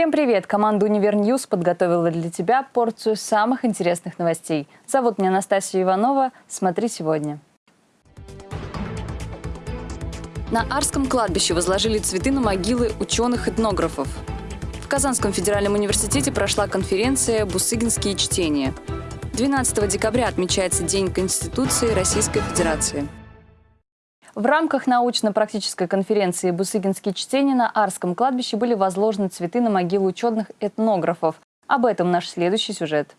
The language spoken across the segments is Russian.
Всем привет! Команда «Univer News» подготовила для тебя порцию самых интересных новостей. Зовут меня Анастасия Иванова. Смотри сегодня. На Арском кладбище возложили цветы на могилы ученых-этнографов. В Казанском федеральном университете прошла конференция «Бусыгинские чтения». 12 декабря отмечается День Конституции Российской Федерации. В рамках научно-практической конференции «Бусыгинские чтения» на Арском кладбище были возложены цветы на могилу ученых этнографов. Об этом наш следующий сюжет.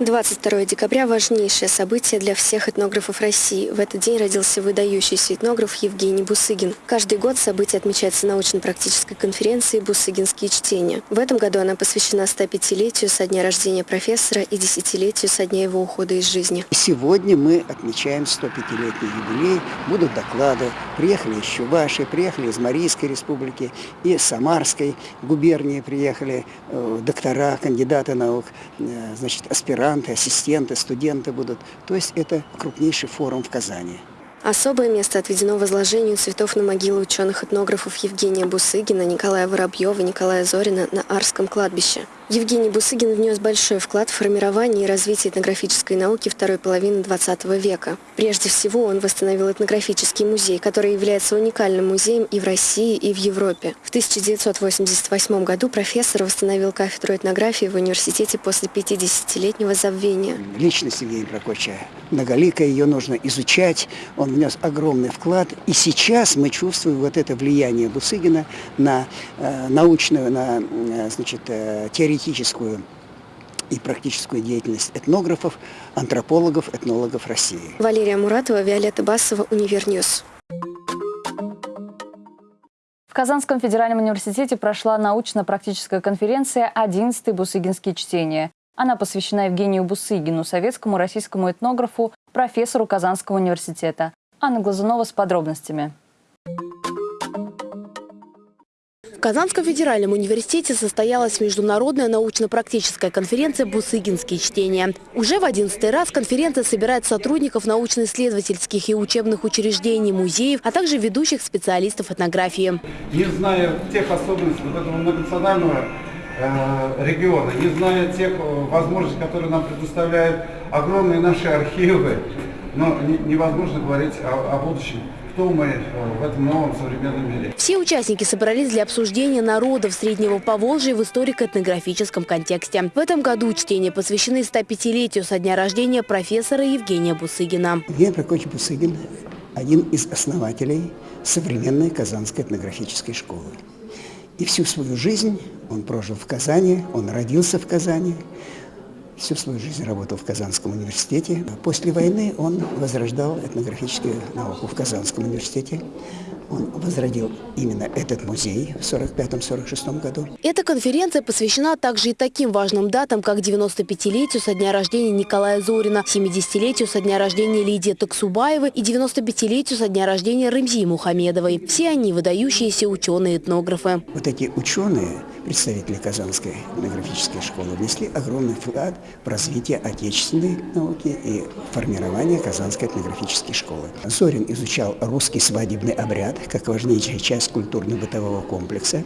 22 декабря – важнейшее событие для всех этнографов России. В этот день родился выдающийся этнограф Евгений Бусыгин. Каждый год событие отмечается научно-практической конференцией «Бусыгинские чтения». В этом году она посвящена 105-летию со дня рождения профессора и десятилетию со дня его ухода из жизни. Сегодня мы отмечаем 105-летний юбилей. Будут доклады. Приехали из Чуваши, приехали из Марийской республики и Самарской губернии приехали э, доктора, кандидаты наук, э, значит, аспиранты аспиранты, ассистенты, студенты будут. То есть это крупнейший форум в Казани. Особое место отведено возложению цветов на могилы ученых-этнографов Евгения Бусыгина, Николая Воробьева, Николая Зорина на Арском кладбище. Евгений Бусыгин внес большой вклад в формирование и развитие этнографической науки второй половины XX века. Прежде всего, он восстановил этнографический музей, который является уникальным музеем и в России, и в Европе. В 1988 году профессор восстановил кафедру этнографии в университете после 50-летнего забвения. Личность Евгения Прокопьевича многоликая, ее нужно изучать. Он внес огромный вклад. И сейчас мы чувствуем вот это влияние Бусыгина на э, научную, на э, значит, э, теоретическую теоретическую и практическую деятельность этнографов, антропологов, этнологов России. Валерия Муратова, Виолетта Басова, Univer News. В Казанском федеральном университете прошла научно-практическая конференция «11 Бусыгинские чтения». Она посвящена Евгению Бусыгину, советскому российскому этнографу, профессору Казанского университета. Анна Глазунова с подробностями. В Казанском федеральном университете состоялась международная научно-практическая конференция «Бусыгинские чтения». Уже в одиннадцатый раз конференция собирает сотрудников научно-исследовательских и учебных учреждений, музеев, а также ведущих специалистов этнографии. Не зная тех особенностей вот этого многонационального э, региона, не зная тех э, возможностей, которые нам предоставляют огромные наши архивы, но невозможно говорить о, о будущем кто мы в этом новом современном мире. Все участники собрались для обсуждения народов Среднего Поволжья в историко-этнографическом контексте. В этом году чтения посвящены 105-летию со дня рождения профессора Евгения Бусыгина. Евгений Прокопьевич Бусыгин – один из основателей современной Казанской этнографической школы. И всю свою жизнь он прожил в Казани, он родился в Казани, Всю свою жизнь работал в Казанском университете. После войны он возрождал этнографическую науку в Казанском университете. Он возродил именно этот музей в 1945-1946 году. Эта конференция посвящена также и таким важным датам, как 95-летию со дня рождения Николая Зорина, 70-летию со дня рождения Лидии Таксубаевой и 95-летию со дня рождения Рымзии Мухамедовой. Все они выдающиеся ученые-этнографы. Вот эти ученые, представители Казанской этнографической школы, внесли огромный вклад в развитие отечественной науки и формирование Казанской этнографической школы. Зорин изучал русский свадебный обряд, как важнейшая часть культурно-бытового комплекса,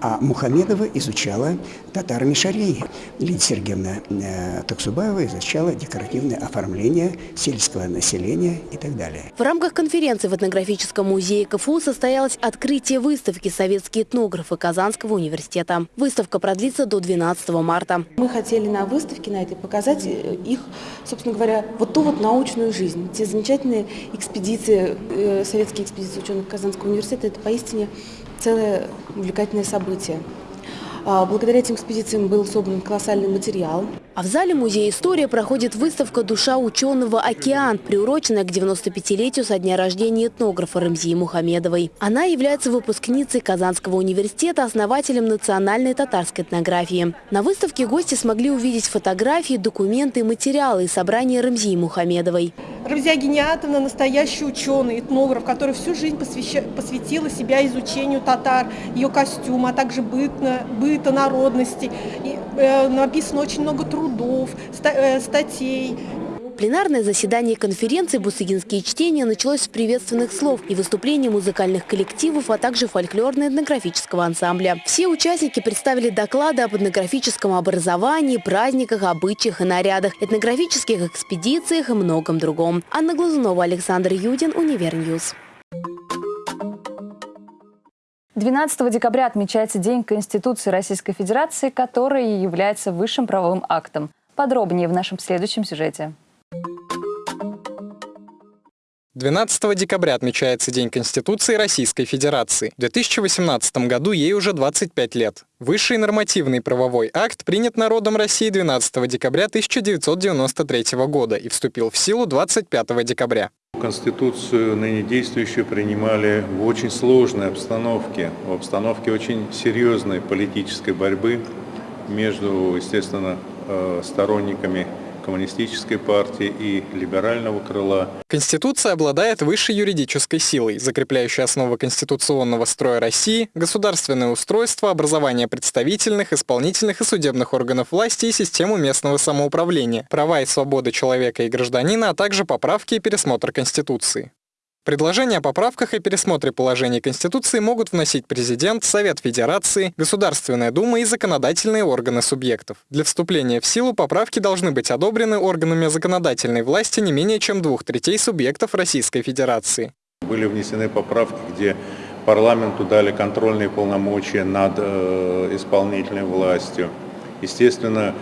а Мухамедова изучала татар-мишарей. Лидия Сергеевна э, Таксубаева изучала декоративное оформление сельского населения и так далее. В рамках конференции в этнографическом музее КФУ состоялось открытие выставки «Советские этнографы» Казанского университета. Выставка продлится до 12 марта. Мы хотели на выставке на этой показать э, их, собственно говоря, вот ту вот научную жизнь, те замечательные экспедиции, э, советские экспедиции ученых Казанского университета, это поистине целое увлекательное событие. А, благодаря этим экспедициям был собран колоссальный материал. А в зале Музея истории проходит выставка «Душа ученого «Океан», приуроченная к 95-летию со дня рождения этнографа Рамзии Мухамедовой. Она является выпускницей Казанского университета, основателем национальной татарской этнографии. На выставке гости смогли увидеть фотографии, документы, материалы и собрания Рамзии Мухамедовой. Рамзия Гениатовна – настоящий ученый, этнограф, который всю жизнь посвяща, посвятила себя изучению татар, ее костюма, а также бытно, быт быта, народности. И, э, написано очень много трудов, ста, э, статей. Пленарное заседание конференции «Бусыгинские чтения» началось с приветственных слов и выступлений музыкальных коллективов, а также фольклорно-этнографического ансамбля. Все участники представили доклады об этнографическом образовании, праздниках, обычаях и нарядах, этнографических экспедициях и многом другом. Анна Глазунова, Александр Юдин, Univer News. 12 декабря отмечается День Конституции Российской Федерации, который является высшим правовым актом. Подробнее в нашем следующем сюжете. 12 декабря отмечается День Конституции Российской Федерации. В 2018 году ей уже 25 лет. Высший нормативный правовой акт принят народом России 12 декабря 1993 года и вступил в силу 25 декабря. Конституцию ныне действующую принимали в очень сложной обстановке, в обстановке очень серьезной политической борьбы между, естественно, э, сторонниками коммунистической партии и либерального крыла. Конституция обладает высшей юридической силой, закрепляющей основы конституционного строя России, государственное устройство, образование представительных, исполнительных и судебных органов власти и систему местного самоуправления, права и свободы человека и гражданина, а также поправки и пересмотр Конституции. Предложения о поправках и пересмотре положений Конституции могут вносить президент, Совет Федерации, Государственная Дума и законодательные органы субъектов. Для вступления в силу поправки должны быть одобрены органами законодательной власти не менее чем двух третей субъектов Российской Федерации. Были внесены поправки, где парламенту дали контрольные полномочия над э, исполнительной властью. Естественно,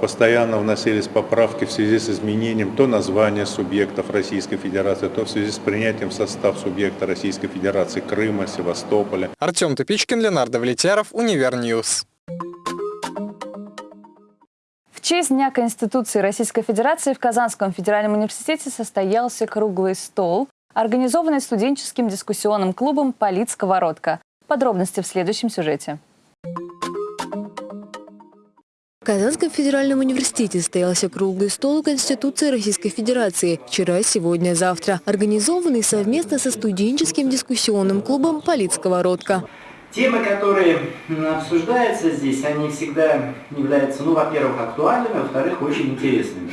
постоянно вносились поправки в связи с изменением то названия субъектов Российской Федерации, то в связи с принятием в состав субъекта Российской Федерации Крыма, Севастополя. Артем Тупичкин, Ленар Давлетьяров, Univer News. В честь Дня Конституции Российской Федерации в Казанском федеральном университете состоялся круглый стол, организованный студенческим дискуссионным клубом «Политсковородка». Подробности в следующем сюжете. Казанском федеральном университете состоялся круглый стол Конституции Российской Федерации «Вчера, сегодня, завтра», организованный совместно со студенческим дискуссионным клубом «Политсковородка». Темы, которые обсуждаются здесь, они всегда являются, ну, во-первых, актуальными, во-вторых, очень интересными.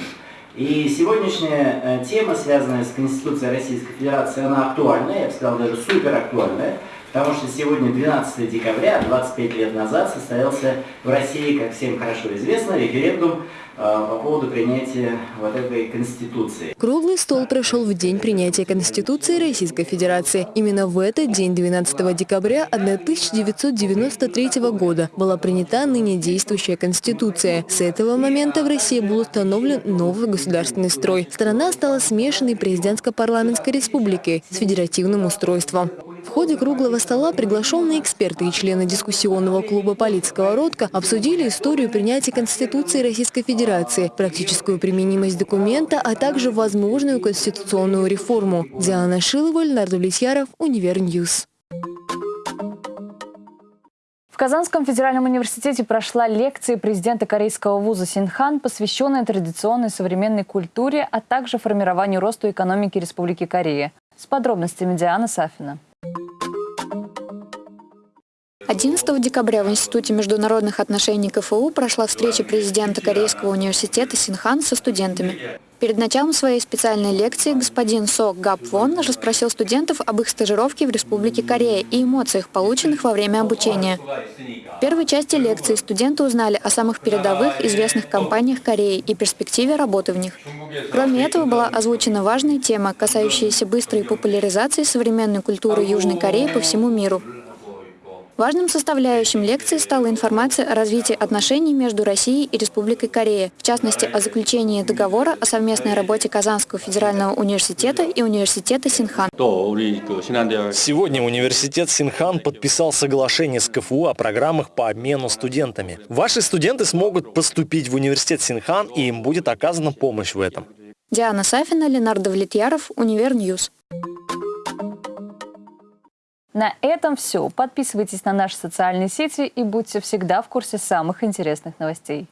И сегодняшняя э, тема, связанная с Конституцией Российской Федерации, она актуальная, я бы сказал, даже супер актуальная. Потому что сегодня 12 декабря, 25 лет назад, состоялся в России, как всем хорошо известно, референдум э, по поводу принятия вот этой Конституции. Круглый стол прошел в день принятия Конституции Российской Федерации. Именно в этот день, 12 декабря 1993 года, была принята ныне действующая Конституция. С этого момента в России был установлен новый государственный строй. Страна стала смешанной президентско-парламентской республикой с федеративным устройством. В ходе круглого стола приглашенные эксперты и члены дискуссионного клуба «Политского родка» обсудили историю принятия Конституции Российской Федерации, практическую применимость документа, а также возможную конституционную реформу. Диана Шилова, Ленар Давлетьяров, Univer News. В Казанском федеральном университете прошла лекция президента корейского вуза Синхан, посвященная традиционной современной культуре, а также формированию роста экономики Республики Корея. С подробностями Диана Сафина. 11 декабря в Институте международных отношений КФУ прошла встреча президента Корейского университета Синхан со студентами. Перед началом своей специальной лекции господин Со Гап Вон расспросил студентов об их стажировке в Республике Корея и эмоциях, полученных во время обучения. В первой части лекции студенты узнали о самых передовых известных компаниях Кореи и перспективе работы в них. Кроме этого была озвучена важная тема, касающаяся быстрой популяризации современной культуры Южной Кореи по всему миру. Важным составляющим лекции стала информация о развитии отношений между Россией и Республикой Корея, в частности, о заключении договора о совместной работе Казанского федерального университета и университета Синхан. Сегодня университет Синхан подписал соглашение с КФУ о программах по обмену студентами. Ваши студенты смогут поступить в университет Синхан, и им будет оказана помощь в этом. Диана Сафина, Ленар Давлетьяров, Univer News. На этом все. Подписывайтесь на наши социальные сети и будьте всегда в курсе самых интересных новостей.